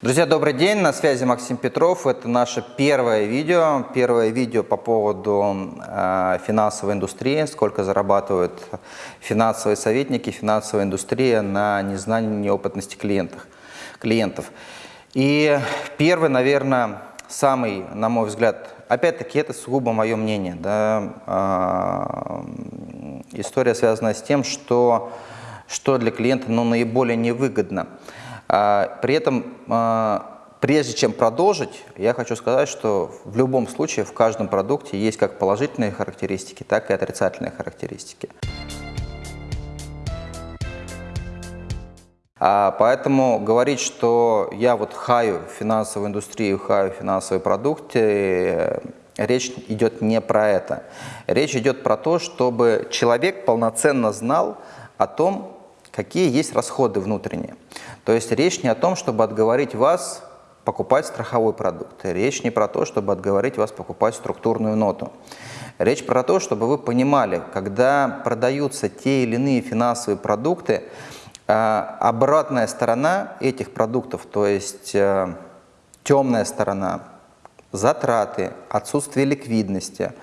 Друзья, добрый день, на связи Максим Петров. Это наше первое видео, первое видео по поводу э, финансовой индустрии, сколько зарабатывают финансовые советники, финансовая индустрия на незнании, неопытности клиентов. клиентов. И первый, наверное, самый, на мой взгляд, опять-таки это сугубо мое мнение, да, э, история связана с тем, что, что для клиента ну, наиболее невыгодно – при этом, а, прежде чем продолжить, я хочу сказать, что в любом случае в каждом продукте есть как положительные характеристики, так и отрицательные характеристики. А поэтому говорить, что я вот хаю финансовую индустрию, хаю финансовые продукты, речь идет не про это. Речь идет про то, чтобы человек полноценно знал о том, какие есть расходы внутренние. То есть речь не о том, чтобы отговорить вас покупать страховой продукт. Речь не про то, чтобы отговорить вас покупать структурную ноту. Речь про то, чтобы вы понимали, когда продаются те или иные финансовые продукты, а, обратная сторона этих продуктов, то есть э, темная сторона, затраты, отсутствие ликвидности,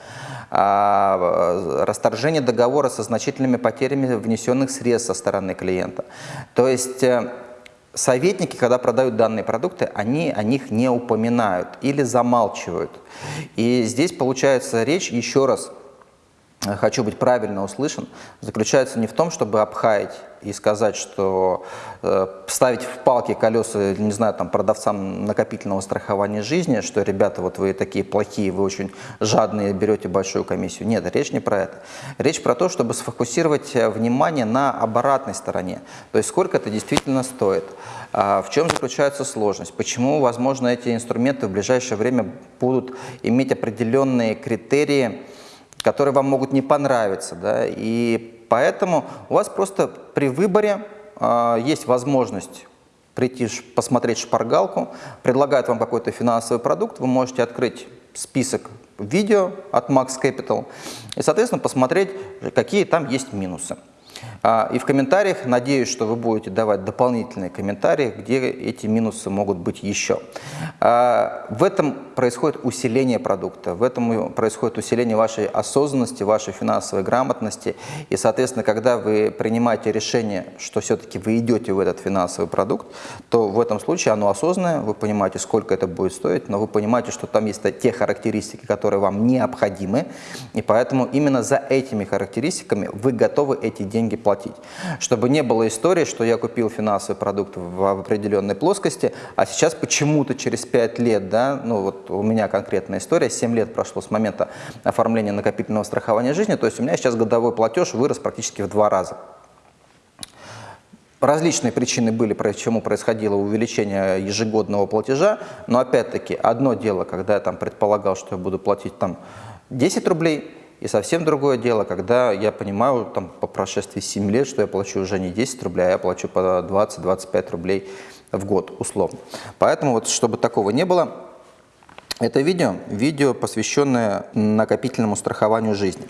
а, расторжение договора со значительными потерями внесенных средств со стороны клиента. То есть э, советники, когда продают данные продукты, они о них не упоминают или замалчивают. И здесь получается речь, еще раз, хочу быть правильно услышан, заключается не в том, чтобы обхаять и сказать, что э, ставить в палки колеса, не знаю, там, продавцам накопительного страхования жизни, что, ребята, вот вы такие плохие, вы очень жадные, берете большую комиссию. Нет, речь не про это. Речь про то, чтобы сфокусировать э, внимание на обратной стороне. То есть сколько это действительно стоит. А в чем заключается сложность? Почему, возможно, эти инструменты в ближайшее время будут иметь определенные критерии, которые вам могут не понравиться. Да? И поэтому у вас просто при выборе э, есть возможность прийти посмотреть шпаргалку, предлагают вам какой-то финансовый продукт, вы можете открыть список видео от Max Capital и, соответственно, посмотреть, какие там есть минусы. А, и в комментариях, надеюсь, что вы будете давать дополнительные комментарии, где эти минусы могут быть еще. А, в этом происходит усиление продукта, в этом происходит усиление вашей осознанности, вашей финансовой грамотности. И, соответственно, когда вы принимаете решение, что все-таки вы идете в этот финансовый продукт, то в этом случае оно осознанное, вы понимаете, сколько это будет стоить, но вы понимаете, что там есть те характеристики, которые вам необходимы, и поэтому именно за этими характеристиками вы готовы эти деньги платить. Чтобы не было истории, что я купил финансовый продукт в определенной плоскости, а сейчас почему-то через 5 лет, да, ну вот у меня конкретная история, 7 лет прошло с момента оформления накопительного страхования жизни, то есть у меня сейчас годовой платеж вырос практически в два раза. Различные причины были, почему происходило увеличение ежегодного платежа, но опять-таки одно дело, когда я там предполагал, что я буду платить там 10 рублей, и совсем другое дело, когда я понимаю там, по прошествии 7 лет, что я плачу уже не 10 рублей, а я плачу по 20-25 рублей в год условно. Поэтому вот, чтобы такого не было, это видео, видео, посвященное накопительному страхованию жизни.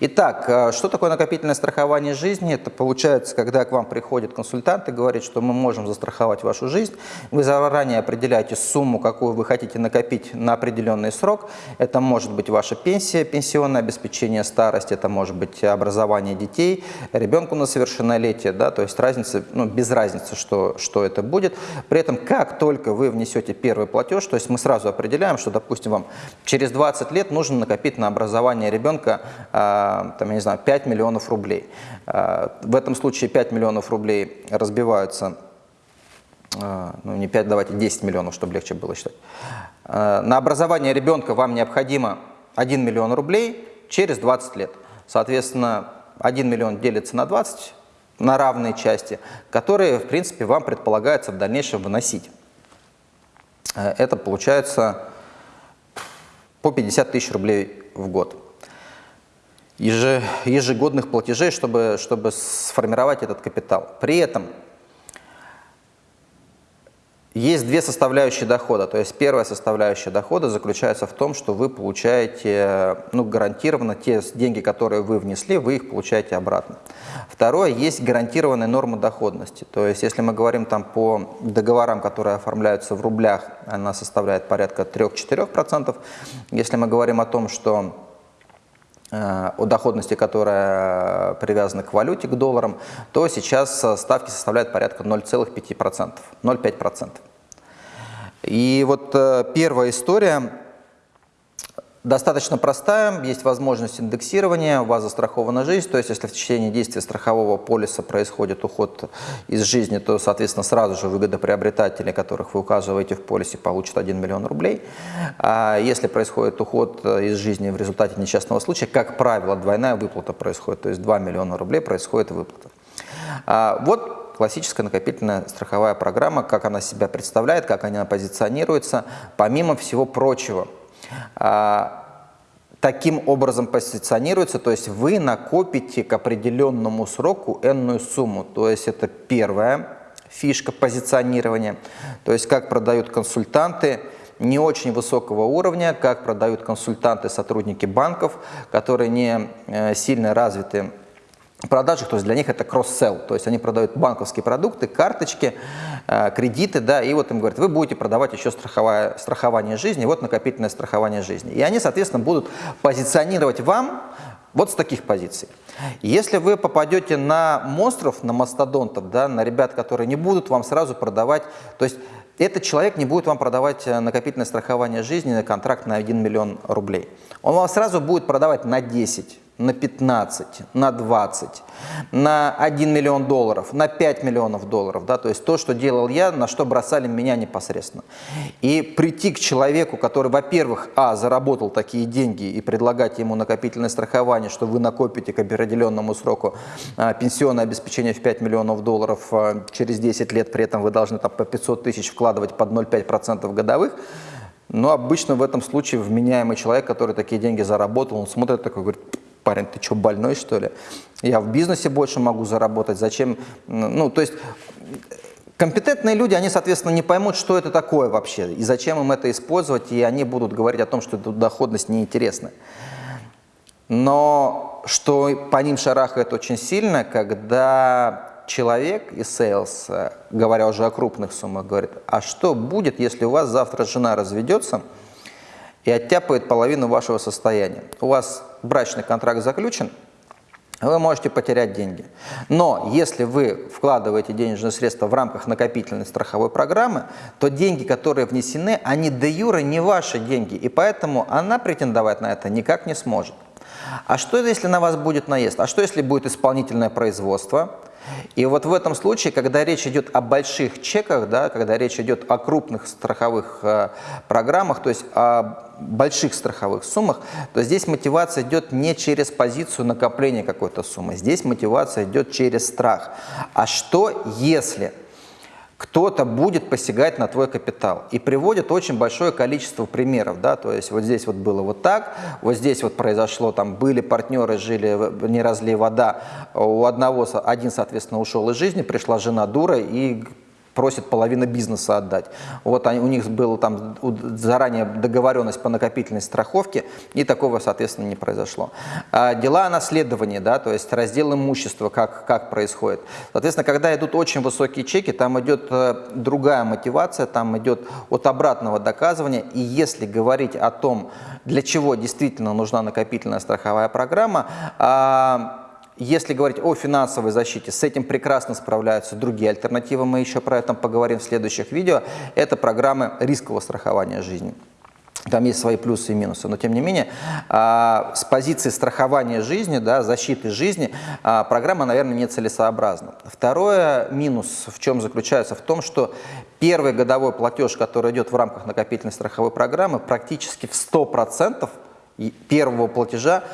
Итак, э, что такое накопительное страхование жизни? Это получается, когда к вам приходит консультант и говорит, что мы можем застраховать вашу жизнь. Вы заранее определяете сумму, какую вы хотите накопить на определенный срок. Это может быть ваша пенсия, пенсионное обеспечение старости, это может быть образование детей, ребенку на совершеннолетие, да, то есть разница, ну, без разницы, что, что это будет. При этом, как только вы внесете первый платеж, то есть мы сразу определяем, что, допустим, вам через 20 лет нужно накопить на образование ребенка, а, там, я не знаю, 5 миллионов рублей. А, в этом случае 5 миллионов рублей разбиваются, а, ну не 5, давайте 10 миллионов, чтобы легче было считать. На образование ребенка вам необходимо 1 миллион рублей через 20 лет. Соответственно, 1 миллион делится на 20, на равные части, которые, в принципе, вам предполагается в дальнейшем выносить. Это получается по 50 тысяч рублей в год ежегодных платежей, чтобы, чтобы сформировать этот капитал. При этом Есть две составляющие дохода. То есть первая составляющая дохода заключается в том, что вы получаете ну, гарантированно те деньги, которые вы внесли, вы их получаете обратно. Второе, есть гарантированная норма доходности. То есть если мы говорим там по договорам, которые оформляются в рублях, она составляет порядка 3-4%. Если мы говорим о том, что э, о доходности, которая привязана к валюте, к долларам, то сейчас ставки составляют порядка 0,5%, 0,5%. И вот э, первая история достаточно простая, есть возможность индексирования, у вас застрахована жизнь, то есть если в течение действия страхового полиса происходит уход из жизни, то, соответственно, сразу же выгодоприобретатели, которых вы указываете в полисе, получат 1 миллион рублей. А если происходит уход из жизни в результате несчастного случая, как правило, двойная выплата происходит, то есть 2 миллиона рублей происходит выплата. А вот классическая накопительная страховая программа, как она себя представляет, как она позиционируется, помимо всего прочего. А, таким образом позиционируется, то есть вы накопите к определенному сроку энную сумму, то есть это первая фишка позиционирования, то есть как продают консультанты, не очень высокого уровня, как продают консультанты, сотрудники банков, которые не э, сильно развиты продажах, то есть для них это кросс-селл, то есть они продают банковские продукты, карточки, э, кредиты, да, и вот им говорят, вы будете продавать еще страховое, страхование жизни, вот накопительное страхование жизни. И они, соответственно, будут позиционировать вам вот с таких позиций. Если вы попадете на монстров, на мастодонтов, да, на ребят, которые не будут вам сразу продавать, то есть этот человек не будет вам продавать э, накопительное страхование жизни на контракт на 1 миллион рублей. Он вам сразу будет продавать на 10, на 15, на 20, на 1 миллион долларов, на 5 миллионов долларов. Да? То есть то, что делал я, на что бросали меня непосредственно. И прийти к человеку, который, во-первых, а, заработал такие деньги и предлагать ему накопительное страхование, что вы накопите к определенному сроку а, пенсионное обеспечение в 5 миллионов долларов а, через 10 лет, при этом вы должны там, по 500 тысяч вкладывать под 0,5% годовых, но обычно в этом случае вменяемый человек, который такие деньги заработал, он смотрит такой, говорит, парень, ты что, больной что ли? Я в бизнесе больше могу заработать, зачем? Ну, то есть компетентные люди, они, соответственно, не поймут, что это такое вообще, и зачем им это использовать, и они будут говорить о том, что эта доходность неинтересна. Но что по ним шарахает очень сильно, когда человек из sales, говоря уже о крупных суммах, говорит, а что будет, если у вас завтра жена разведется, и оттяпает половину вашего состояния. У вас брачный контракт заключен, вы можете потерять деньги. Но если вы вкладываете денежные средства в рамках накопительной страховой программы, то деньги, которые внесены, они де юре не ваши деньги, и поэтому она претендовать на это никак не сможет. А что если на вас будет наезд? А что если будет исполнительное производство? И вот в этом случае, когда речь идет о больших чеках, да, когда речь идет о крупных страховых э, программах, то есть о больших страховых суммах, то здесь мотивация идет не через позицию накопления какой-то суммы, здесь мотивация идет через страх. А что если кто-то будет посягать на твой капитал. И приводит очень большое количество примеров, да, то есть вот здесь вот было вот так, вот здесь вот произошло, там были партнеры, жили, не разлей вода, у одного, один, соответственно, ушел из жизни, пришла жена дура и просит половину бизнеса отдать. Вот они, у них была там заранее договоренность по накопительной страховке, и такого, соответственно, не произошло. А дела о наследовании, да, то есть раздел имущества, как, как происходит. Соответственно, когда идут очень высокие чеки, там идет э, другая мотивация, там идет от обратного доказывания, и если говорить о том, для чего действительно нужна накопительная страховая программа, а, если говорить о финансовой защите, с этим прекрасно справляются другие альтернативы, мы еще про это поговорим в следующих видео. Это программы рискового страхования жизни. Там есть свои плюсы и минусы, но тем не менее а, с позиции страхования жизни, да, защиты жизни, а, программа, наверное, нецелесообразна. Второе минус в чем заключается? В том, что первый годовой платеж, который идет в рамках накопительной страховой программы, практически в 100% первого платежа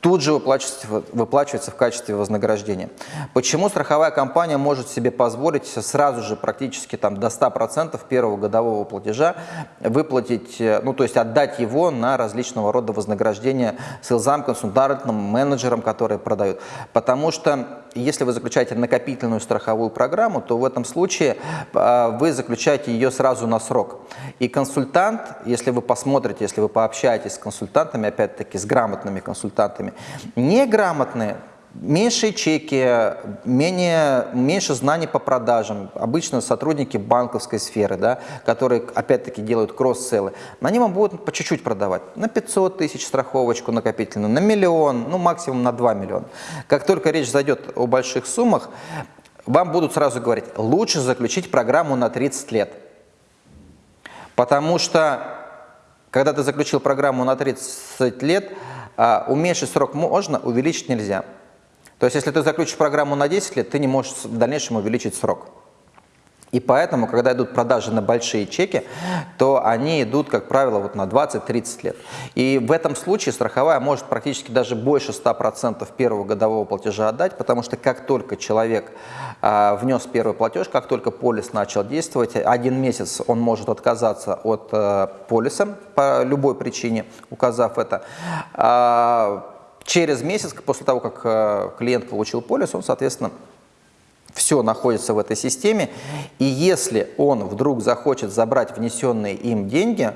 тут же выплачивается, выплачивается в качестве вознаграждения. Почему страховая компания может себе позволить сразу же практически там, до 100% первого годового платежа выплатить, э, ну то есть отдать его на различного рода вознаграждения селзам, консультантам, менеджерам, которые продают? Потому что если вы заключаете накопительную страховую программу, то в этом случае э, вы заключаете ее сразу на срок. И консультант, если вы посмотрите, если вы пообщаетесь с консультантами, опять-таки с грамотными консультантами, неграмотные, Меньшие чеки, менее, меньше знаний по продажам. Обычно сотрудники банковской сферы, да, которые опять-таки делают кросс-селлы, они вам будут по чуть-чуть продавать. На 500 тысяч страховочку накопительную, на миллион, ну максимум на 2 миллиона. Как только речь зайдет о больших суммах, вам будут сразу говорить, лучше заключить программу на 30 лет. Потому что, когда ты заключил программу на 30 лет, а, уменьшить срок можно, увеличить нельзя. То есть, если ты заключишь программу на 10 лет, ты не можешь в дальнейшем увеличить срок. И поэтому, когда идут продажи на большие чеки, то они идут, как правило, вот на 20-30 лет. И в этом случае страховая может практически даже больше 100% первого годового платежа отдать, потому что как только человек а, внес первый платеж, как только полис начал действовать, один месяц он может отказаться от а, полиса по любой причине, указав это. А, Через месяц, после того, как э, клиент получил полис, он, соответственно, все находится в этой системе. И если он вдруг захочет забрать внесенные им деньги,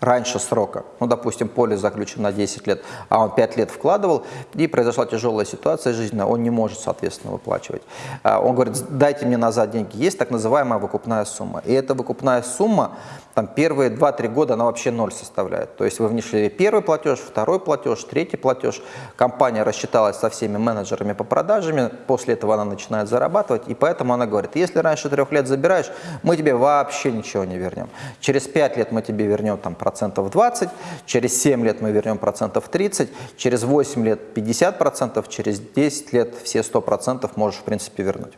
раньше срока, ну, допустим, полис заключен на 10 лет, а он 5 лет вкладывал, и произошла тяжелая ситуация жизненная, он не может, соответственно, выплачивать. А он говорит, дайте мне назад деньги. Есть так называемая выкупная сумма. И эта выкупная сумма, там, первые 2-3 года она вообще ноль составляет. То есть вы внесли первый платеж, второй платеж, третий платеж, компания рассчиталась со всеми менеджерами по продажам, после этого она начинает зарабатывать, и поэтому она говорит, если раньше трех лет забираешь, мы тебе вообще ничего не вернем. Через 5 лет мы тебе вернем там процентов 20, через 7 лет мы вернем процентов 30, через 8 лет 50 процентов, через 10 лет все 100 процентов можешь в принципе вернуть.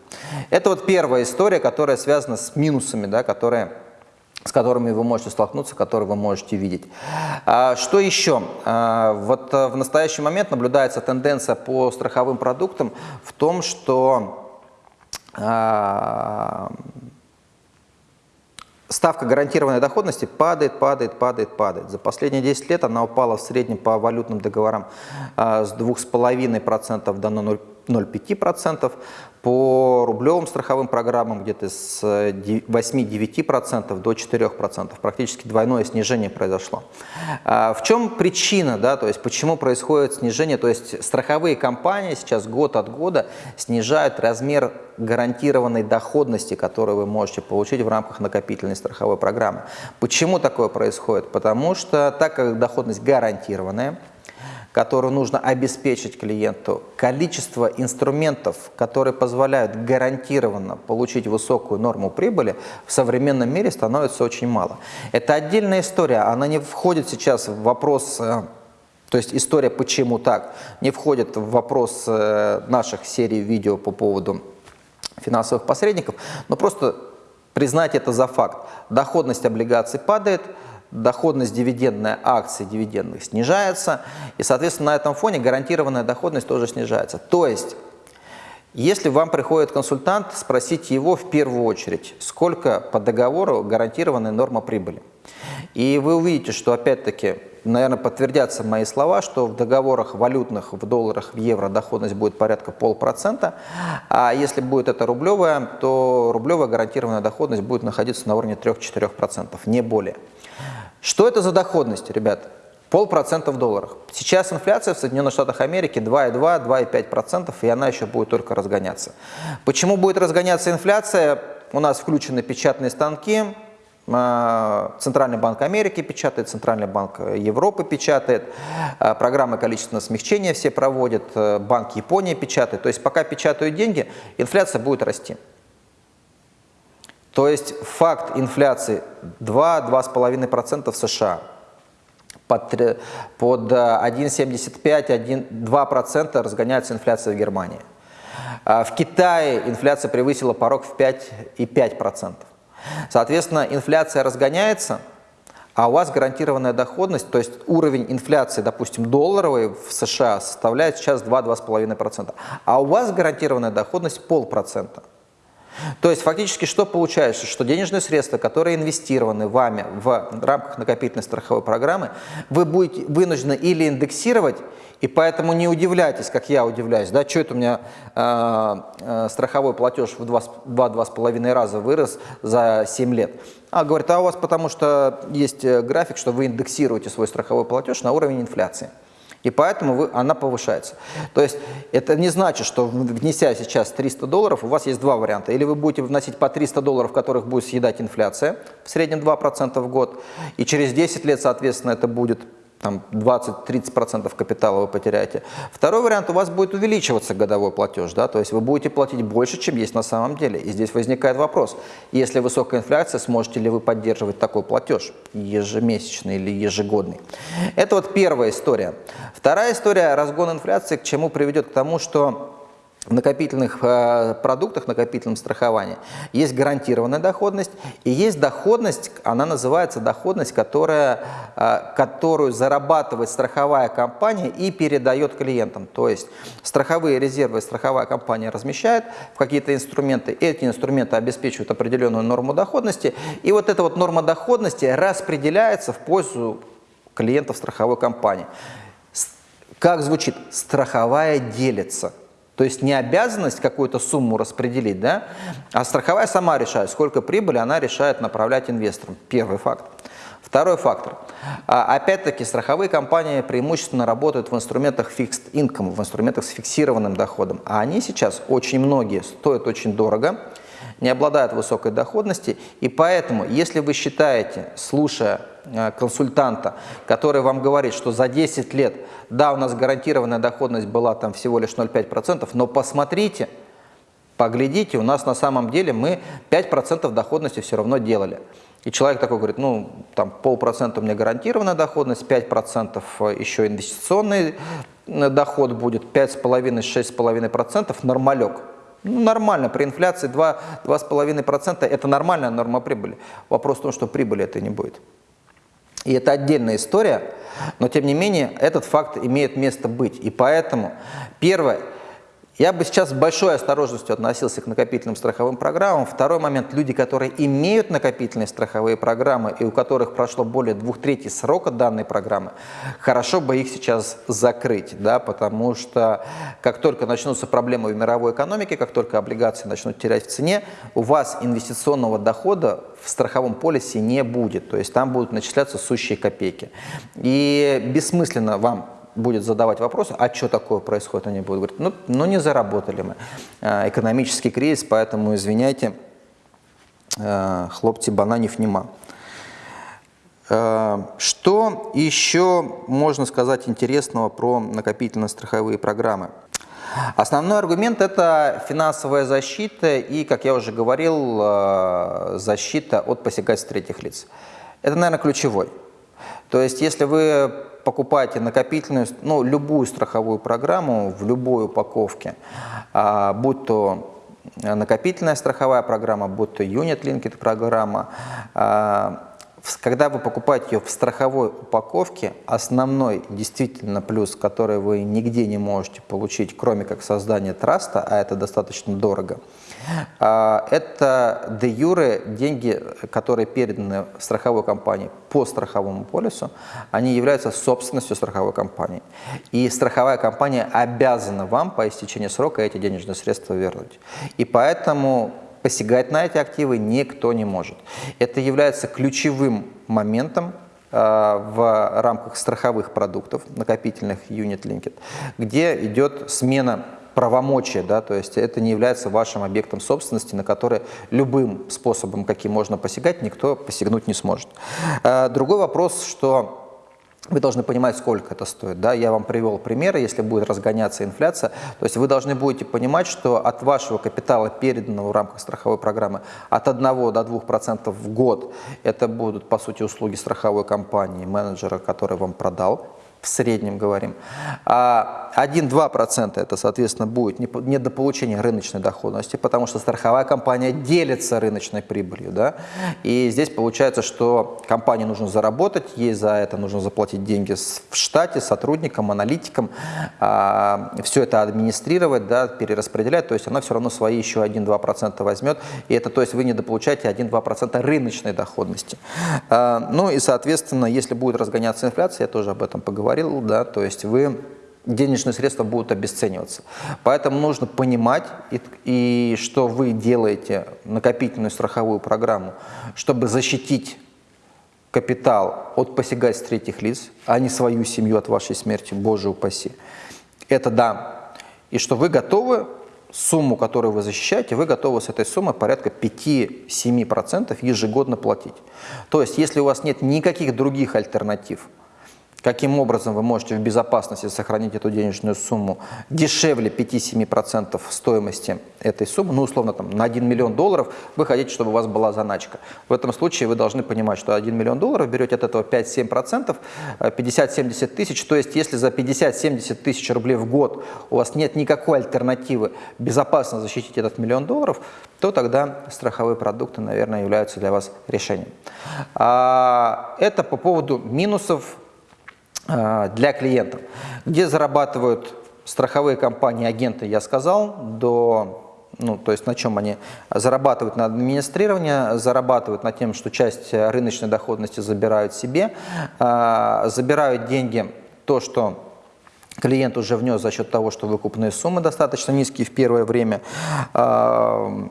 Это вот первая история, которая связана с минусами, да, которые с которыми вы можете столкнуться, которые вы можете видеть. А, что еще? А, вот в настоящий момент наблюдается тенденция по страховым продуктам в том, что а, Ставка гарантированной доходности падает, падает, падает, падает. За последние 10 лет она упала в среднем по валютным договорам с 2,5% до 0,5%, по рублевым страховым программам где-то с 8-9% до 4%. Практически двойное снижение произошло. А в чем причина, да, то есть почему происходит снижение? То есть страховые компании сейчас год от года снижают размер гарантированной доходности, которую вы можете получить в рамках накопительной страховой программы. Почему такое происходит? Потому что так как доходность гарантированная, которую нужно обеспечить клиенту, количество инструментов, которые позволяют гарантированно получить высокую норму прибыли, в современном мире становится очень мало. Это отдельная история, она не входит сейчас в вопрос э, то есть история «почему так» не входит в вопрос э, наших серий видео по поводу финансовых посредников, но просто признать это за факт. Доходность облигаций падает, доходность дивидендная акций дивидендных снижается, и, соответственно, на этом фоне гарантированная доходность тоже снижается. То есть, если вам приходит консультант, спросите его в первую очередь, сколько по договору гарантированная норма прибыли. И вы увидите, что опять-таки, наверное, подтвердятся мои слова, что в договорах валютных, в долларах, в евро доходность будет порядка полпроцента, а если будет это рублевая, то рублевая гарантированная доходность будет находиться на уровне 3-4%, не более. Что это за доходность, ребят? Полпроцента в долларах. Сейчас инфляция в Соединенных Штатах Америки 2,2-2,5%, и она еще будет только разгоняться. Почему будет разгоняться инфляция? У нас включены печатные станки, а, Центральный банк Америки печатает, Центральный банк Европы печатает, а, программы количественного смягчения все проводят, э, Банк Японии печатает. То есть пока печатают деньги, инфляция будет расти. То есть факт инфляции 2-2,5% в США под, под 1,75-2% э, разгоняется инфляция в Германии. А в Китае инфляция превысила порог в 5,5%. Соответственно, инфляция разгоняется, а у вас гарантированная доходность, то есть уровень инфляции, допустим, долларовой в США составляет сейчас 2-2,5%, а у вас гарантированная доходность полпроцента. То есть фактически что получается? Что денежные средства, которые инвестированы вами в рамках накопительной страховой программы, вы будете вынуждены или индексировать, и поэтому не удивляйтесь, как я удивляюсь, да, что это у меня э, э, страховой платеж в 2-2,5 раза вырос за 7 лет. А говорит, а у вас потому что есть э, график, что вы индексируете свой страховой платеж на уровень инфляции. И поэтому вы, она повышается. То есть это не значит, что внеся сейчас 300 долларов, у вас есть два варианта. Или вы будете вносить по 300 долларов, которых будет съедать инфляция, в среднем 2% в год, и через 10 лет, соответственно, это будет там 20-30% капитала вы потеряете. Второй вариант, у вас будет увеличиваться годовой платеж, да, то есть вы будете платить больше, чем есть на самом деле. И здесь возникает вопрос, если высокая инфляция, сможете ли вы поддерживать такой платеж ежемесячный или ежегодный. Это вот первая история. Вторая история, разгон инфляции, к чему приведет? К тому, что в накопительных э, продуктах, накопительном страховании есть гарантированная доходность и есть доходность, она называется доходность, которая, э, которую зарабатывает страховая компания и передает клиентам. То есть страховые резервы страховая компания размещает в какие-то инструменты, эти инструменты обеспечивают определенную норму доходности, и вот эта вот норма доходности распределяется в пользу клиентов страховой компании. Как звучит? Страховая делится. То есть не обязанность какую-то сумму распределить, да, а страховая сама решает, сколько прибыли она решает направлять инвесторам. Первый факт. Второй фактор. А, опять-таки, страховые компании преимущественно работают в инструментах fixed income, в инструментах с фиксированным доходом. А они сейчас, очень многие, стоят очень дорого, не обладают высокой доходностью. И поэтому, если вы считаете, слушая Э, консультанта, который вам говорит, что за 10 лет, да, у нас гарантированная доходность была там всего лишь 0,5%, но посмотрите, поглядите, у нас на самом деле мы 5% доходности все равно делали. И человек такой говорит, ну, там полпроцента у меня гарантированная доходность, 5% еще инвестиционный э, доход будет, 5,5-6,5% нормалек. Ну, нормально, при инфляции 2-2,5% это нормальная норма прибыли. Вопрос в том, что прибыли это не будет. И это отдельная история, но тем не менее этот факт имеет место быть. И поэтому, первое, я бы сейчас с большой осторожностью относился к накопительным страховым программам. Второй момент, люди, которые имеют накопительные страховые программы и у которых прошло более двух третий срока данной программы, хорошо бы их сейчас закрыть, да, потому что как только начнутся проблемы в мировой экономике, как только облигации начнут терять в цене, у вас инвестиционного дохода в страховом полисе не будет, то есть там будут начисляться сущие копейки. И бессмысленно вам будет задавать вопросы, а что такое происходит, они будут говорить, ну, ну не заработали мы. А, экономический кризис, поэтому извиняйте, а, хлопцы бананев нема. А, что еще можно сказать интересного про накопительно-страховые программы? Основной аргумент – это финансовая защита и, как я уже говорил, защита от посягательств третьих лиц. Это, наверное, ключевой. То есть, если вы покупаете накопительную, ну, любую страховую программу в любой упаковке, а, будь то накопительная страховая программа, будь то Linked программа, а, когда вы покупаете ее в страховой упаковке, основной действительно плюс, который вы нигде не можете получить, кроме как создания траста, а это достаточно дорого, а, это де юре деньги, которые переданы страховой компании по страховому полису, они являются собственностью страховой компании. И страховая компания обязана вам по истечении срока эти денежные средства вернуть. И поэтому посягать на эти активы никто не может. Это является ключевым моментом а, в рамках страховых продуктов, накопительных Unit Linked, где идет смена правомочия, да, то есть это не является вашим объектом собственности, на который любым способом, каким можно посягать, никто посягнуть не сможет. А, другой вопрос, что вы должны понимать, сколько это стоит. Да? Я вам привел примеры, если будет разгоняться инфляция. То есть вы должны будете понимать, что от вашего капитала, переданного в рамках страховой программы, от 1 до 2% в год, это будут, по сути, услуги страховой компании, менеджера, который вам продал в среднем говорим. А 1-2% это, соответственно, будет недополучение рыночной доходности, потому что страховая компания делится рыночной прибылью. Да? И здесь получается, что компании нужно заработать, ей за это нужно заплатить деньги в штате, сотрудникам, аналитикам, а, все это администрировать, да, перераспределять, то есть она все равно свои еще 1-2% возьмет, и это, то есть вы недополучаете 1-2% рыночной доходности. А, ну и, соответственно, если будет разгоняться инфляция, я тоже об этом поговорю, говорил, да, то есть вы денежные средства будут обесцениваться. Поэтому нужно понимать, и, и что вы делаете накопительную страховую программу, чтобы защитить капитал от посягательств третьих лиц, а не свою семью от вашей смерти, боже упаси. Это да. И что вы готовы сумму, которую вы защищаете, вы готовы с этой суммы порядка 5-7% ежегодно платить. То есть, если у вас нет никаких других альтернатив, Каким образом вы можете в безопасности сохранить эту денежную сумму дешевле 5-7% стоимости этой суммы, ну, условно, там, на 1 миллион долларов вы хотите, чтобы у вас была заначка. В этом случае вы должны понимать, что 1 миллион долларов берете от этого 5-7%, 50-70 э, тысяч, то есть если за 50-70 тысяч рублей в год у вас нет никакой альтернативы безопасно защитить этот миллион долларов, то тогда страховые продукты, наверное, являются для вас решением. А, это по поводу минусов для клиентов. Где зарабатывают страховые компании, агенты, я сказал, до ну, то есть на чем они зарабатывают на администрирование, зарабатывают на тем, что часть рыночной доходности забирают себе, а, забирают деньги, то, что клиент уже внес за счет того, что выкупные суммы достаточно низкие в первое время. А,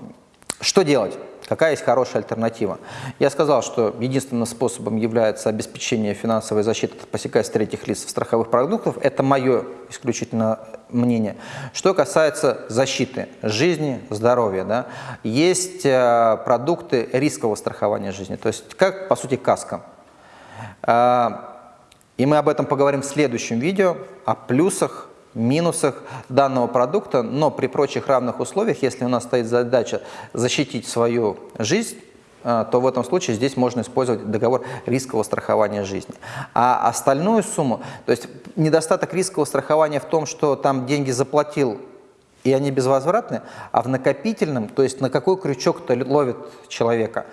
что делать? Какая есть хорошая альтернатива? Я сказал, что единственным способом является обеспечение финансовой защиты от посягательств третьих лиц в страховых продуктов. Это мое исключительно мнение. Что касается защиты жизни, здоровья, да, есть э, продукты рискового страхования жизни, то есть как, по сути, каска. Э, и мы об этом поговорим в следующем видео, о плюсах минусах данного продукта, но при прочих равных условиях, если у нас стоит задача защитить свою жизнь, э, то в этом случае здесь можно использовать договор рискового страхования жизни. А остальную сумму, то есть недостаток рискового страхования в том, что там деньги заплатил и они безвозвратны, а в накопительном, то есть на какой крючок-то ловит человека,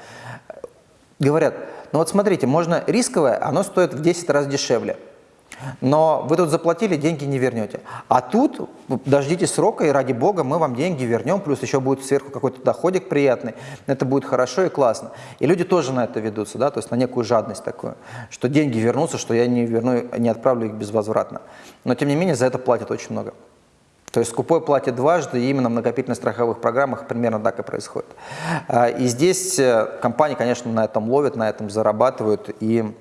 говорят, ну вот смотрите, можно рисковое, оно стоит в 10 раз дешевле. Но вы тут заплатили, деньги не вернете. А тут дождитесь срока, и ради бога мы вам деньги вернем, плюс еще будет сверху какой-то доходик приятный. Это будет хорошо и классно. И люди тоже на это ведутся, да, то есть на некую жадность такую, что деньги вернутся, что я не верну, не отправлю их безвозвратно. Но тем не менее за это платят очень много. То есть скупой платит дважды, и именно в накопительных страховых программах примерно так и происходит. А, и здесь э, компании, конечно, на этом ловят, на этом зарабатывают, и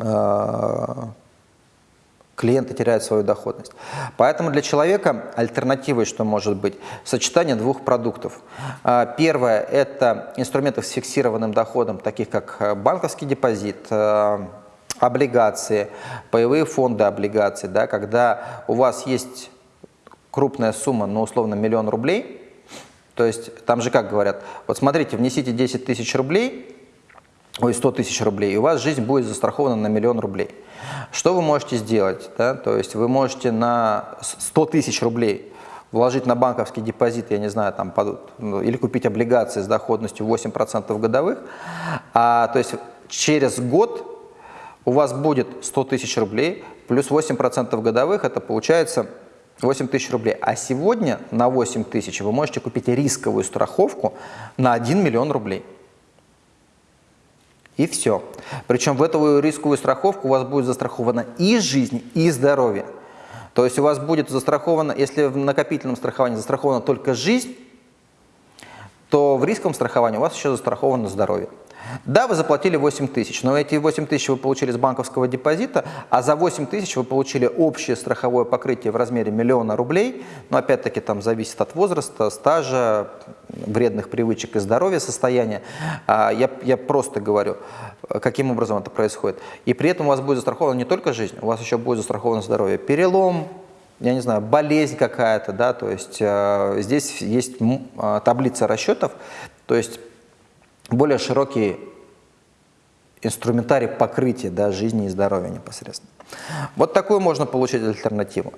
а, клиенты теряют свою доходность. Поэтому для человека альтернативой что может быть? Сочетание двух продуктов. А, первое – это инструменты с фиксированным доходом, таких как э, банковский депозит, э, облигации, паевые фонды облигаций, да, когда у вас есть крупная сумма, ну, условно, миллион рублей, то есть там же как говорят, вот смотрите, внесите 10 тысяч рублей, ой, 100 тысяч рублей, и у вас жизнь будет застрахована на миллион рублей. Что вы можете сделать? Да? То есть вы можете на 100 тысяч рублей вложить на банковский депозит, я не знаю, там, ну, или купить облигации с доходностью 8% годовых, а, то есть через год у вас будет 100 тысяч рублей плюс 8% годовых, это получается 8 тысяч рублей. А сегодня на 8 тысяч вы можете купить рисковую страховку на 1 миллион рублей. И все. Причем в эту рисковую страховку у вас будет застрахована и жизнь, и здоровье. То есть у вас будет застраховано, если в накопительном страховании застрахована только жизнь, то в рисковом страховании у вас еще застраховано здоровье. Да, вы заплатили 8 тысяч, но эти 8 тысяч вы получили с банковского депозита, а за 8 тысяч вы получили общее страховое покрытие в размере миллиона рублей. Но опять-таки там зависит от возраста, стажа, вредных привычек и здоровья, состояния. А, я, я просто говорю, каким образом это происходит. И при этом у вас будет застрахована не только жизнь, у вас еще будет застраховано здоровье. Перелом, я не знаю, болезнь какая-то, да, то есть э, здесь есть э, таблица расчетов, то есть более широкий инструментарий покрытия да, жизни и здоровья непосредственно. Вот такую можно получить альтернативу.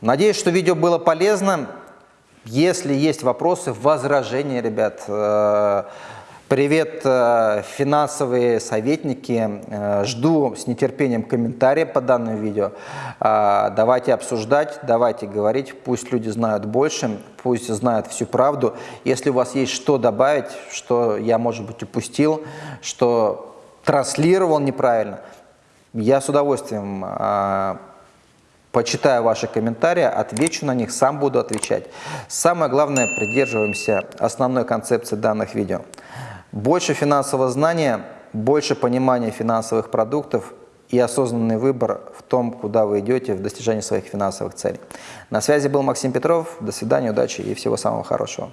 Надеюсь, что видео было полезно. Если есть вопросы, возражения, ребят, э, привет, э, финансовые советники. Э, жду с нетерпением комментарии по данному видео. Давайте обсуждать, давайте говорить, пусть люди знают больше, пусть знают всю правду. Если у вас есть что добавить, что я, может быть, упустил, что транслировал неправильно, я с удовольствием почитаю ваши комментарии, отвечу на них, сам буду отвечать. Самое главное, придерживаемся основной концепции данных видео. Больше финансового знания, больше понимания финансовых продуктов и осознанный выбор в том, куда вы идете в достижении своих финансовых целей. На связи был Максим Петров. До свидания, удачи и всего самого хорошего.